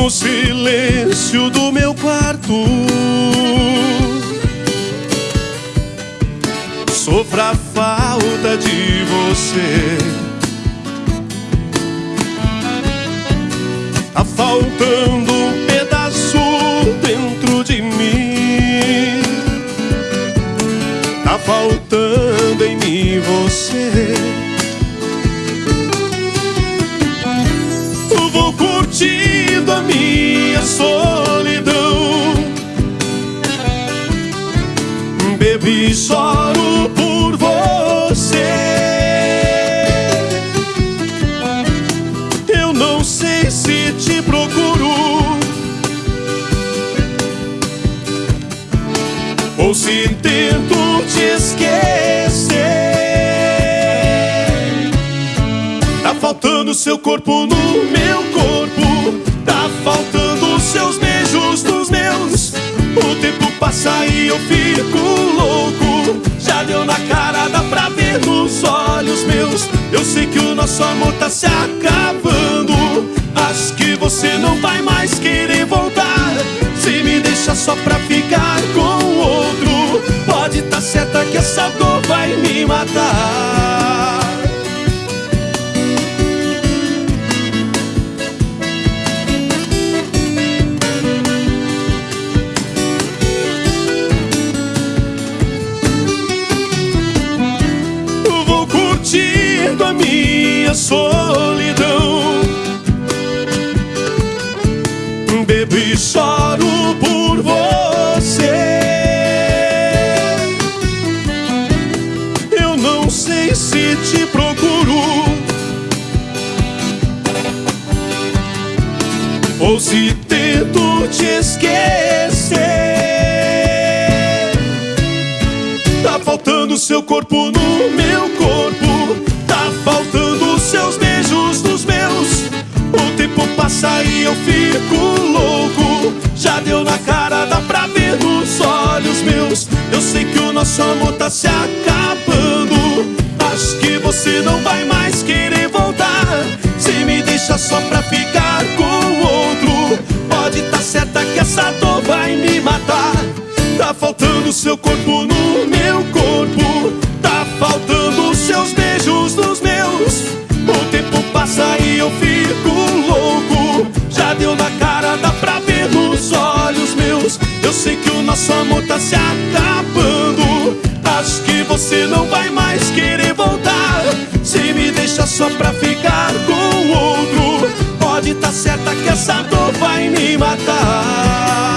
no silêncio do meu quarto. Sofra a falta de você. Tá faltando um pedaço dentro de mim. Tá faltando em mim você. Não sei se te procuro ou se tento te esquecer. Tá faltando seu corpo no meu corpo, tá faltando seus beijos nos meus. O tempo passa e eu fico louco. Já deu na cara, dá pra ver nos olhos meus. Eu sei que o nosso amor tá se acabando. Você não vai mais querer voltar. Se me deixa só pra ficar com o outro, pode tá certa que essa dor vai me matar. Vou curtindo a minha solidão. Te procuro ou se tento te esquecer. Tá faltando seu corpo no meu corpo. Tá faltando seus beijos nos meus. O tempo passa e eu fico louco. Já deu na cara, dá pra ver nos olhos meus. Eu sei que o nosso amor tá se acabando. Não vai mais querer voltar. Se me deixa só pra ficar com outro, pode tá certa que essa dor vai me matar. Tá faltando seu corpo no meu corpo. Tá faltando seus beijos nos meus. O tempo passa e eu fico louco. Já deu na cara, dá pra ver nos olhos meus. Eu sei que o nosso amor tá se acabando. Acho que você não vai mais querer voltar. Só pra ficar com outro, pode tá certa que essa dor vai me matar.